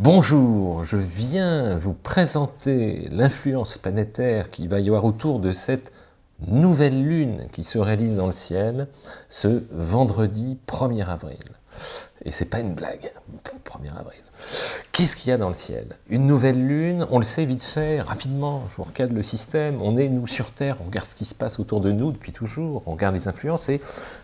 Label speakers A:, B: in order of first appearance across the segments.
A: Bonjour, je viens vous présenter l'influence planétaire qui va y avoir autour de cette nouvelle lune qui se réalise dans le ciel ce vendredi 1er avril. Et c'est pas une blague, 1er avril. Qu'est-ce qu'il y a dans le ciel? Une nouvelle lune, on le sait vite fait, rapidement, je vous recadre le système, on est, nous, sur Terre, on regarde ce qui se passe autour de nous depuis toujours, on regarde les influences, et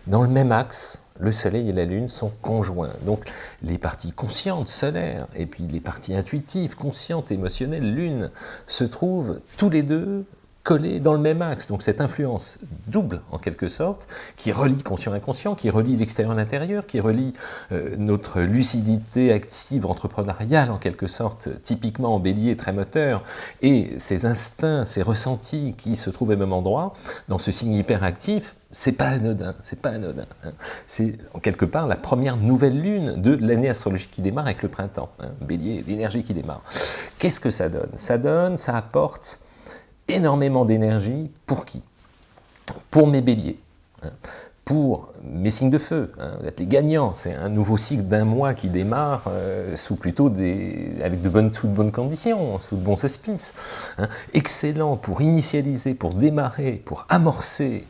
A: dans le même axe, le Soleil et la Lune sont conjoints. Donc les parties conscientes, solaires, et puis les parties intuitives, conscientes, émotionnelles, Lune, se trouvent tous les deux collés dans le même axe. Donc cette influence double, en quelque sorte, qui relie conscient-inconscient, qui relie l'extérieur à l'intérieur, qui relie euh, notre lucidité active, entrepreneuriale, en quelque sorte, typiquement en bélier, très moteur, et ces instincts, ces ressentis qui se trouvent au même endroit, dans ce signe hyperactif, c'est pas anodin, c'est pas anodin. Hein. C'est en quelque part la première nouvelle lune de l'année astrologique qui démarre avec le printemps, hein. bélier, d'énergie qui démarre. Qu'est-ce que ça donne? Ça donne, ça apporte énormément d'énergie pour qui? Pour mes béliers, hein. Pour mes signes de feu. Hein. Vous êtes les gagnants, c'est un nouveau cycle d'un mois qui démarre euh, sous plutôt des, avec de bonnes, sous de bonnes conditions, sous de bons auspices. Hein. Excellent pour initialiser, pour démarrer, pour amorcer,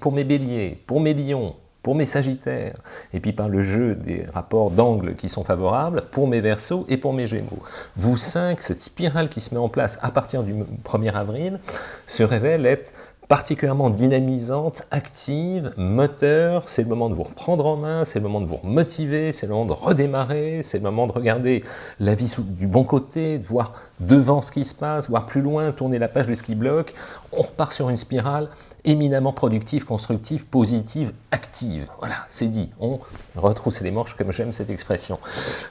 A: pour mes béliers, pour mes lions, pour mes sagittaires, et puis par le jeu des rapports d'angle qui sont favorables, pour mes versos et pour mes gémeaux. Vous cinq, cette spirale qui se met en place à partir du 1er avril, se révèle être particulièrement dynamisante, active, moteur, c'est le moment de vous reprendre en main, c'est le moment de vous motiver, c'est le moment de redémarrer, c'est le moment de regarder la vie du bon côté, de voir devant ce qui se passe, voir plus loin, tourner la page de ce qui bloque. On repart sur une spirale éminemment productive, constructive, positive, active. Voilà, c'est dit. On retrousse les manches comme j'aime cette expression.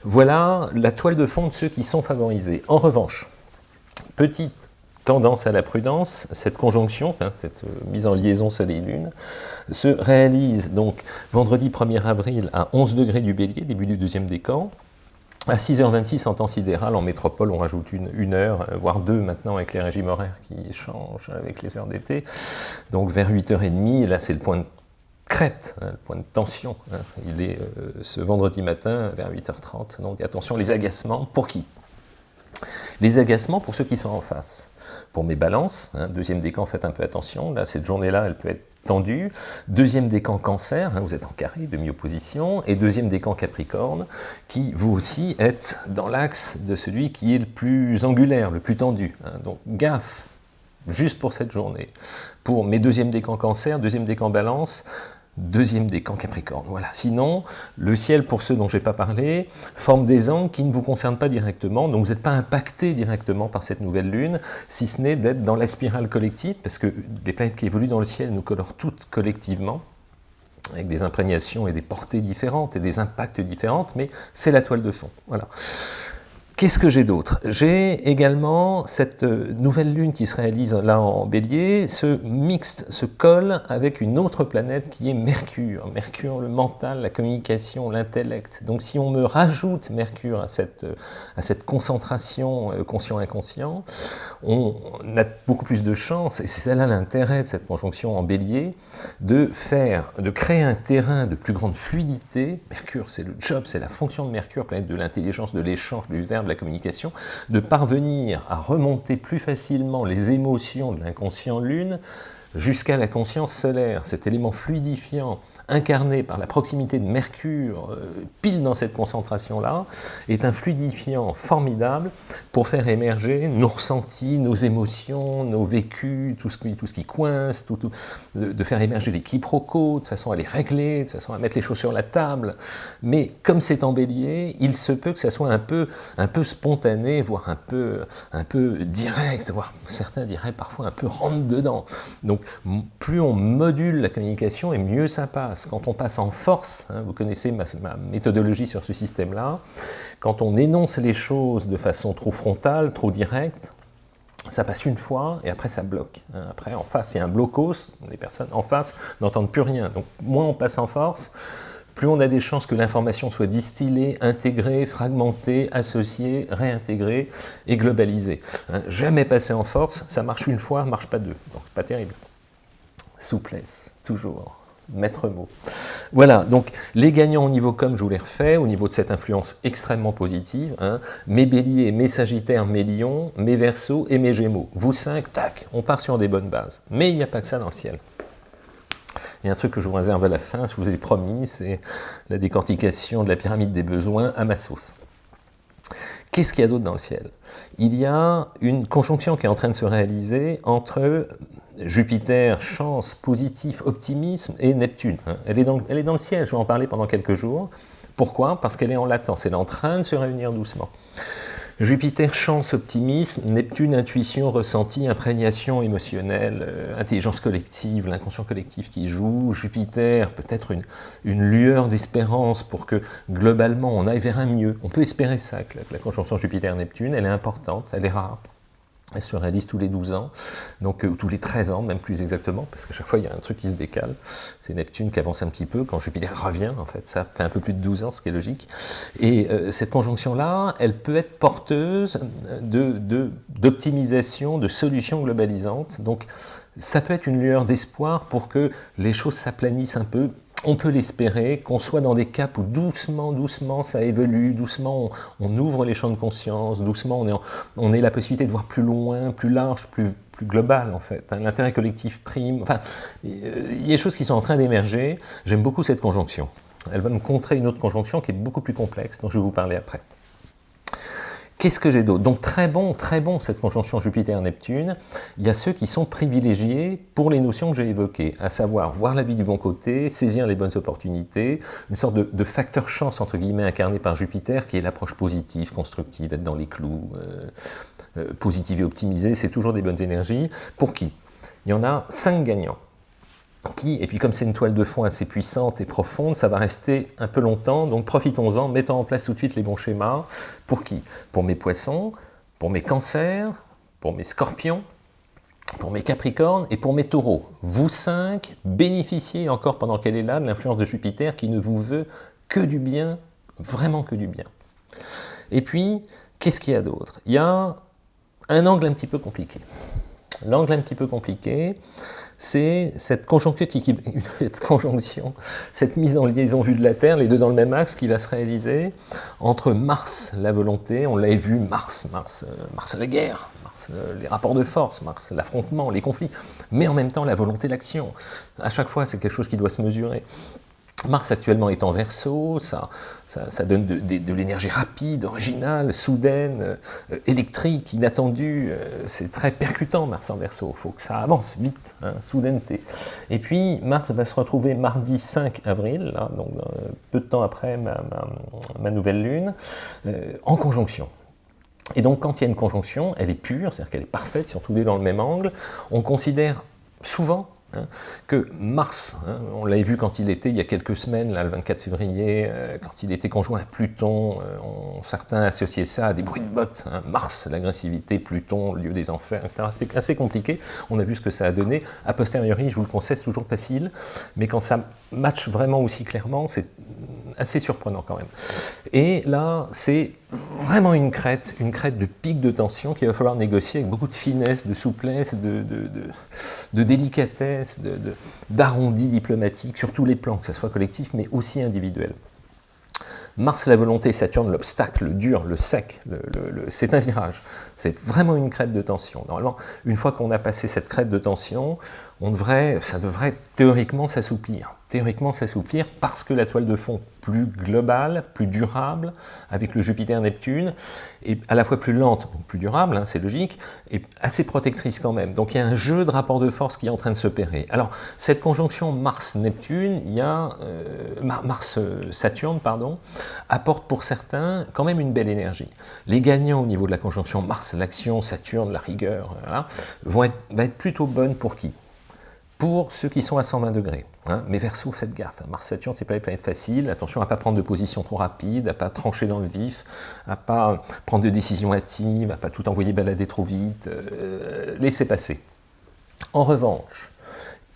A: Voilà la toile de fond de ceux qui sont favorisés. En revanche, petite tendance à la prudence, cette conjonction, cette euh, mise en liaison Soleil-Lune, se réalise donc vendredi 1er avril à 11 degrés du Bélier, début du deuxième décan, à 6h26 en temps sidéral, en métropole, on rajoute une, heure, euh, voire deux maintenant avec les régimes horaires qui changent avec les heures d'été. Donc vers 8h30, là c'est le point de crête, hein, le point de tension. Hein. Il est euh, ce vendredi matin vers 8h30. Donc attention, les agacements, pour qui? Les agacements pour ceux qui sont en face. Pour mes balances, hein, deuxième décan, faites un peu attention. Là, cette journée-là, elle peut être tendue. Deuxième décan cancer, hein, vous êtes en carré, demi-opposition. Et deuxième décan capricorne, qui vous aussi êtes dans l'axe de celui qui est le plus angulaire, le plus tendu. Hein. Donc gaffe, juste pour cette journée. Pour mes deuxième décan cancer, deuxième décan balance, deuxième décan Capricorne. Voilà. Sinon, le ciel, pour ceux dont je n'ai pas parlé, forme des angles qui ne vous concernent pas directement, donc vous n'êtes pas impacté directement par cette nouvelle lune, si ce n'est d'être dans la spirale collective, parce que les planètes qui évoluent dans le ciel nous colorent toutes collectivement, avec des imprégnations et des portées différentes et des impacts différentes, mais c'est la toile de fond. Voilà. Qu'est-ce que j'ai d'autre? J'ai également cette euh, nouvelle lune qui se réalise là en bélier, se mixte, se colle avec une autre planète qui est Mercure. Mercure, le mental, la communication, l'intellect. Donc si on me rajoute Mercure à cette, euh, à cette concentration euh, conscient-inconscient, on a beaucoup plus de chances, et c'est là l'intérêt de cette conjonction en bélier, de faire, de créer un terrain de plus grande fluidité. Mercure, c'est le job, c'est la fonction de Mercure, planète de l'intelligence, de l'échange, du verbe, la communication, de parvenir à remonter plus facilement les émotions de l'inconscient lune jusqu'à la conscience solaire, cet élément fluidifiant incarné par la proximité de Mercure, euh, pile dans cette concentration-là, est un fluidifiant formidable pour faire émerger nos ressentis, nos émotions, nos vécus, tout ce qui, tout ce qui coince, tout, de, faire émerger les quiproquos, de façon à les régler, de façon à mettre les choses sur la table. Mais comme c'est en bélier, il se peut que ça soit un peu, un peu spontané, voire un peu, un peu direct, voire certains diraient parfois un peu rentre-dedans. Donc plus on module la communication et mieux ça passe quand on passe en force, hein, vous connaissez ma, méthodologie sur ce système-là, quand on énonce les choses de façon trop frontale, trop directe, ça passe une fois et après ça bloque. Hein. Après, en face, il y a un blocos, les personnes en face n'entendent plus rien. Donc, moins on passe en force, plus on a des chances que l'information soit distillée, intégrée, fragmentée, associée, réintégrée et globalisée. Hein. Jamais passer en force, ça marche une fois, marche pas deux. Donc, pas terrible. Souplesse, toujours maître mot. Voilà, donc les gagnants au niveau comme je vous l'ai refait, au niveau de cette influence extrêmement positive, hein, mes béliers, mes sagittaires, mes lions, mes versos et mes gémeaux. Vous cinq, tac, on part sur des bonnes bases. Mais il n'y a pas que ça dans le ciel. Il y a un truc que je vous réserve à la fin, je vous ai promis, c'est la décortication de la pyramide des besoins à ma sauce. Qu'est-ce qu'il y a d'autre dans le ciel? Il y a une conjonction qui est en train de se réaliser entre Jupiter, chance, positif, optimisme, et Neptune. Hein. Elle est, dans, elle est dans le ciel, je vais en parler pendant quelques jours. Pourquoi? Parce qu'elle est en latence, elle est en train de se réunir doucement. Jupiter, chance, optimisme, Neptune, intuition, ressenti, imprégnation émotionnelle, euh, intelligence collective, l'inconscient collectif qui joue, Jupiter, peut-être une, une, lueur d'espérance pour que globalement on aille vers un mieux. On peut espérer ça, que la conjonction Jupiter-Neptune, elle est importante, elle est rare. Elle se réalise tous les 12 ans, donc euh, tous les 13 ans, même plus exactement, parce qu'à chaque fois il y a un truc qui se décale. C'est Neptune qui avance un petit peu, quand Jupiter revient, en fait, ça fait un peu plus de 12 ans, ce qui est logique. Et euh, cette conjonction-là, elle peut être porteuse d'optimisation, de, de solutions globalisantes. Donc ça peut être une lueur d'espoir pour que les choses s'aplanissent un peu, on peut l'espérer, qu'on soit dans des caps où doucement, doucement, ça évolue, doucement, on, ouvre les champs de conscience, doucement, on, est on la possibilité de voir plus loin, plus large, plus, plus global, en fait. Hein. L'intérêt collectif prime. Enfin, il y a des choses qui sont en train d'émerger. J'aime beaucoup cette conjonction. Elle va me contrer une autre conjonction qui est beaucoup plus complexe, dont je vais vous parler après. Qu'est-ce que j'ai d'autre? Donc très bon, très bon cette conjonction Jupiter-Neptune. Il y a ceux qui sont privilégiés pour les notions que j'ai évoquées, à savoir voir la vie du bon côté, saisir les bonnes opportunités, une sorte de, facteur chance entre guillemets incarné par Jupiter qui est l'approche positive, constructive, être dans les clous, euh, euh, positive et optimisée, c'est toujours des bonnes énergies. Pour qui? Il y en a cinq gagnants et puis comme c'est une toile de fond assez puissante et profonde, ça va rester un peu longtemps, donc profitons-en, mettons en place tout de suite les bons schémas. Pour qui? Pour mes poissons, pour mes cancers, pour mes scorpions, pour mes capricornes et pour mes taureaux. Vous cinq, bénéficiez encore pendant qu'elle est là de l'influence de Jupiter qui ne vous veut que du bien, vraiment que du bien. Et puis, qu'est-ce qu'il y a d'autre? Il y a un angle un petit peu compliqué. L'angle un petit peu compliqué, c'est cette conjonction, cette conjonction, cette mise en liaison vue de la Terre, les deux dans le même axe, qui va se réaliser entre Mars, la volonté, on l'avait vu, Mars, Mars, euh, Mars la guerre, Mars euh, les rapports de force, Mars l'affrontement, les conflits, mais en même temps la volonté l'action. À chaque fois, c'est quelque chose qui doit se mesurer. Mars actuellement est en verso, ça, ça, donne de, l'énergie rapide, originale, soudaine, euh, électrique, inattendue. Euh, c'est très percutant Mars en verso, il faut que ça avance vite, hein, soudaineté. Et puis Mars va se retrouver mardi 5 avril, donc euh, peu de temps après ma, nouvelle lune, en conjonction. Et donc quand il y a une conjonction, elle est pure, c'est-à-dire qu'elle est parfaite, si on tous dans le même angle, on considère souvent Hein, que Mars, hein, on l'avait vu quand il était, il y a quelques semaines, là, le 24 février, euh, quand il était conjoint à Pluton, euh, certains associaient ça à des bruits de bottes, hein, Mars, l'agressivité, Pluton, le lieu des enfers, etc. C'était assez compliqué, on a vu ce que ça a donné. A posteriori, je vous le conseille, c'est toujours facile, mais quand ça match vraiment aussi clairement, c'est assez surprenant quand même. Et là, c'est vraiment une crête, une crête de pic de tension qu'il va falloir négocier avec beaucoup de finesse, de souplesse, de, délicatesse, d'arrondi diplomatique sur tous les plans, que ce soit collectif mais aussi individuel. Mars la volonté, Saturne l'obstacle, le dur, le sec, c'est un virage. C'est vraiment une crête de tension. Normalement, une fois qu'on a passé cette crête de tension, on devrait, ça devrait théoriquement s'assouplir. Théoriquement s'assouplir parce que la toile de fond plus globale, plus durable, avec le Jupiter-Neptune, est à la fois plus lente, plus durable, hein, c'est logique, et assez protectrice quand même. Donc il y a un jeu de rapport de force qui est en train de s'opérer. Alors cette conjonction Mars-Neptune, il y a euh, Mars-Saturne, pardon, apporte pour certains quand même une belle énergie. Les gagnants au niveau de la conjonction Mars, l'action, Saturne, la rigueur, vont être, vont être plutôt bonnes pour qui? Pour ceux qui sont à 120 degrés. Hein. Mais Verseau, faites gaffe, Mars-Saturne, c'est pas une planète facile, attention à ne pas prendre de position trop rapide, à ne pas trancher dans le vif, à ne pas prendre de décisions hâtives, à pas tout envoyer balader trop vite, euh, laissez passer. En revanche,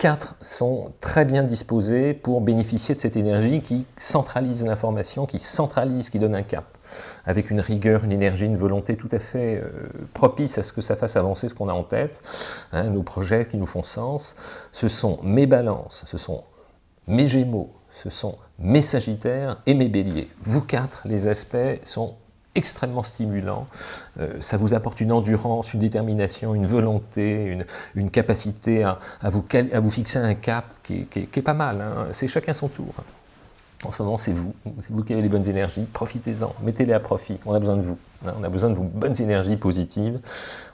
A: quatre sont très bien disposés pour bénéficier de cette énergie qui centralise l'information, qui centralise, qui donne un cap avec une rigueur, une énergie, une volonté tout à fait euh, propice à ce que ça fasse avancer ce qu'on a en tête, hein, nos projets qui nous font sens, ce sont mes balances, ce sont mes Gémeaux, ce sont mes Sagittaires et mes Béliers. Vous quatre, les aspects sont extrêmement stimulants. Euh, ça vous apporte une endurance, une détermination, une volonté, une, capacité à, vous, à, vous, fixer un cap qui, est pas mal. Hein. C'est chacun son tour. En ce moment, c'est vous. C'est vous qui avez les bonnes énergies. Profitez-en. Mettez-les à profit. On a besoin de vous. Hein. On a besoin de vos bonnes énergies positives.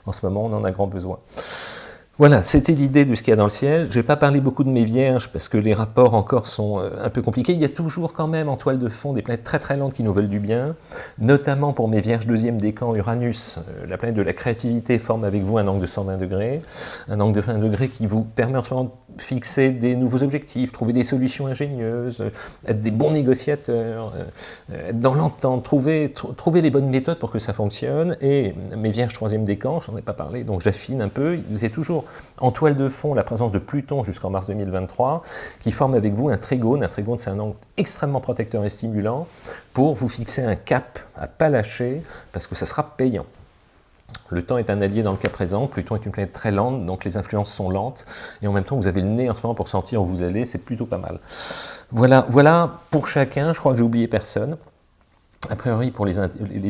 A: En ce moment, on en a grand besoin. Voilà, c'était l'idée de ce qu'il y a dans le ciel. Je ne vais pas parler beaucoup de mes vierges parce que les rapports encore sont euh, un peu compliqués. Il y a toujours quand même en toile de fond des planètes très très lentes qui nous veulent du bien, notamment pour mes vierges deuxième décan Uranus, euh, la planète de la créativité forme avec vous un angle de 120 degrés, un angle de 20 degrés qui vous permet en ce moment fixer des nouveaux objectifs, trouver des solutions ingénieuses, euh, être des bons négociateurs, être dans l'entente, trouver, les bonnes méthodes pour que ça fonctionne. Et mes vierges troisième décan, j'en ai pas parlé, donc j'affine un peu, vous êtes toujours en toile de fond, la présence de Pluton jusqu'en mars 2023, qui forme avec vous un trigone. Un trigone, c'est un angle extrêmement protecteur et stimulant pour vous fixer un cap à pas lâcher, parce que ça sera payant. Le temps est un allié dans le cas présent, Pluton est une planète très lente, donc les influences sont lentes, et en même temps vous avez le nez en ce moment pour sentir où vous allez, c'est plutôt pas mal. Voilà, voilà pour chacun, je crois que j'ai oublié personne. A priori pour les,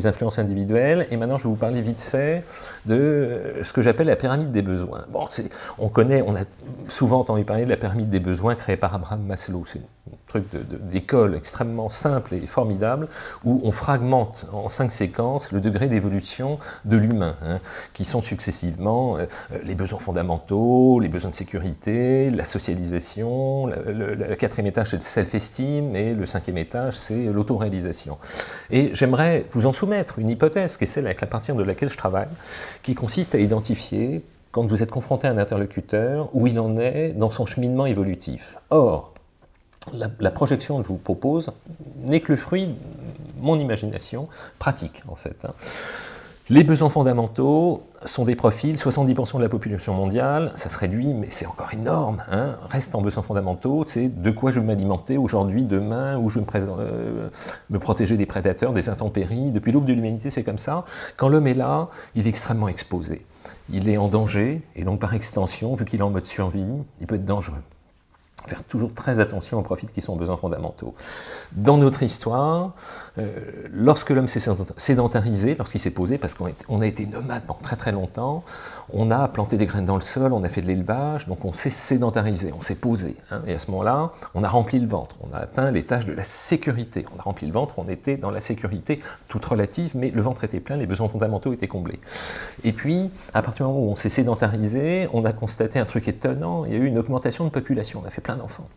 A: influences individuelles, et maintenant je vais vous parler vite fait de ce que j'appelle la pyramide des besoins. On connaît, on a souvent entendu parler de la pyramide des besoins créée par Abraham Maslow, truc d'école extrêmement simple et formidable, où on fragmente en cinq séquences le degré d'évolution de l'humain, hein, qui sont successivement euh, les besoins fondamentaux, les besoins de sécurité, la socialisation, le, quatrième étage c'est le self-esteem, et le cinquième étage c'est l'autoréalisation. Et j'aimerais vous en soumettre une hypothèse, qui est celle avec la partir de laquelle je travaille, qui consiste à identifier, quand vous êtes confronté à un interlocuteur, où il en est dans son cheminement évolutif. Or, la, projection que je vous propose n'est que le fruit de mon imagination pratique, en fait. Hein. Les besoins fondamentaux sont des profils, 70% de la population mondiale, ça se réduit, mais c'est encore énorme, hein, reste en besoins fondamentaux, c'est de quoi je veux m'alimenter aujourd'hui, demain, où je me, euh, me, protéger des prédateurs, des intempéries, depuis l'aube de l'humanité c'est comme ça. Quand l'homme est là, il est extrêmement exposé, il est en danger, et donc par extension, vu qu'il est en mode survie, il peut être dangereux faire toujours très attention aux profits qui sont besoins fondamentaux. Dans notre histoire, lorsque l'homme s'est sédentarisé, lorsqu'il s'est posé, parce qu'on a été nomade pendant très très longtemps, on a planté des graines dans le sol, on a fait de l'élevage, donc on s'est sédentarisé, on s'est posé. Hein. et à ce moment-là, on a rempli le ventre, on a atteint les tâches de la sécurité. On a rempli le ventre, on était dans la sécurité toute relative, mais le ventre était plein, les besoins fondamentaux étaient comblés. Et puis, à partir du moment où on s'est sédentarisé, on a constaté un truc étonnant, il y a eu une augmentation de population, on a fait plein d'enfants.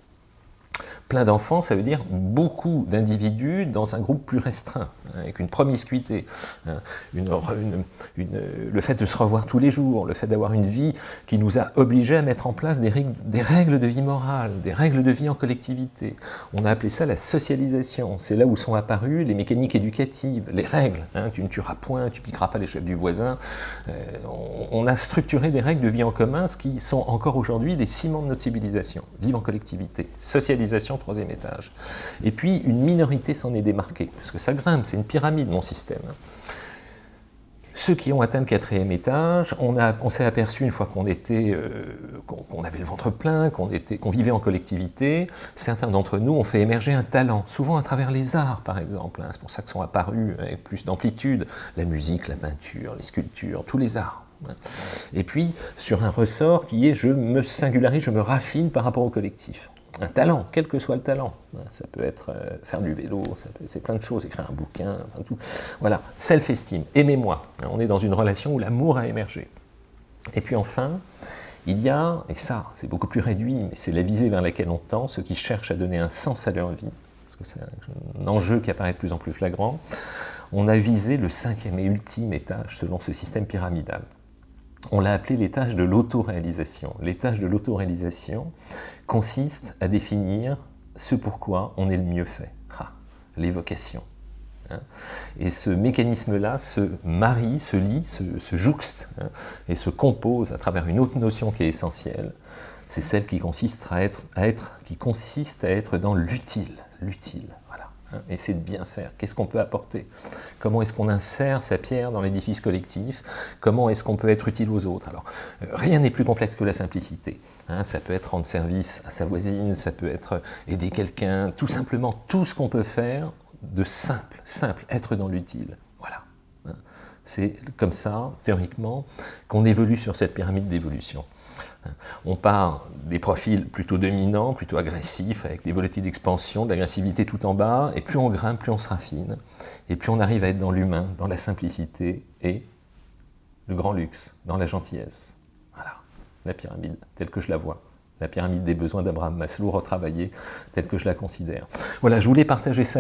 A: Plein d'enfants, ça veut dire beaucoup d'individus dans un groupe plus restreint, hein, avec une promiscuité, hein, le fait de se revoir tous les jours, le fait d'avoir une vie qui nous a obligés à mettre en place des règles, de vie morale, des règles de vie en collectivité. On a appelé ça la socialisation. C'est là où sont apparues les mécaniques éducatives, les règles. Hein, tu ne tueras point, tu piqueras pas les chefs du voisin. Euh, on, a structuré des règles de vie en commun, ce qui sont encore aujourd'hui des ciments de notre civilisation. Vivre en collectivité, socialisation troisième étage. Et puis, une minorité s'en est démarquée, parce que ça grimpe, c'est une pyramide, mon système. Ceux qui ont atteint le quatrième étage, on, s'est aperçu une fois qu'on était, euh, qu'on avait le ventre plein, qu'on qu'on vivait en collectivité, certains d'entre nous ont fait émerger un talent, souvent à travers les arts par exemple, hein. c'est pour ça que sont apparus avec plus d'amplitude la musique, la peinture, les sculptures, tous les arts. Hein. Et puis sur un ressort qui est je me singularise, je me raffine par rapport au collectif un talent, quel que soit le talent. Ça peut être euh, faire du vélo, c'est plein de choses, écrire un bouquin, tout. Voilà, self-esteem, aimez-moi. On est dans une relation où l'amour a émergé. Et puis enfin, il y a, et ça c'est beaucoup plus réduit, mais c'est la visée vers laquelle on tend, ceux qui cherchent à donner un sens à leur vie, parce que c'est un enjeu qui apparaît de plus en plus flagrant, on a visé le cinquième et ultime étage selon ce système pyramidal on l'a appelé l'étage de l'autoréalisation. L'étage de l'autoréalisation consiste à définir ce pourquoi on est le mieux fait, ah, les. Hein. Et ce mécanisme-là se marie, se lie, se, jouxte hein, et se compose à travers une autre notion qui est essentielle, c'est celle qui consiste à être, qui consiste à être dans l'utile, l'utile, essayer de bien faire. Qu'est-ce qu'on peut apporter? Comment est-ce qu'on insère sa pierre dans l'édifice collectif? Comment est-ce qu'on peut être utile aux autres? Euh, rien n'est plus complexe que la simplicité. Hein. ça peut être rendre service à sa voisine, ça peut être aider quelqu'un, tout simplement tout ce qu'on peut faire de simple, simple, être dans l'utile. Voilà. Hein. C'est comme ça, théoriquement, qu'on évolue sur cette pyramide d'évolution. On part des profils plutôt dominants, plutôt agressifs, avec des volatiles d'expansion, de l'agressivité tout en bas, et plus on grimpe, plus on se raffine, et plus on arrive à être dans l'humain, dans la simplicité et le grand luxe, dans la gentillesse. Voilà, la pyramide, telle que je la vois la pyramide des besoins d'Abraham Maslow retravaillée telle que je la considère. Voilà, je voulais partager ça